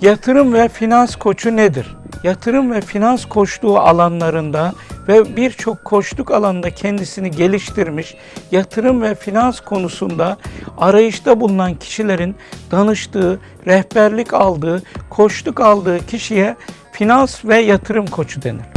Yatırım ve finans koçu nedir? Yatırım ve finans koçluğu alanlarında ve birçok koçluk alanında kendisini geliştirmiş, yatırım ve finans konusunda arayışta bulunan kişilerin danıştığı, rehberlik aldığı, koçluk aldığı kişiye finans ve yatırım koçu denir.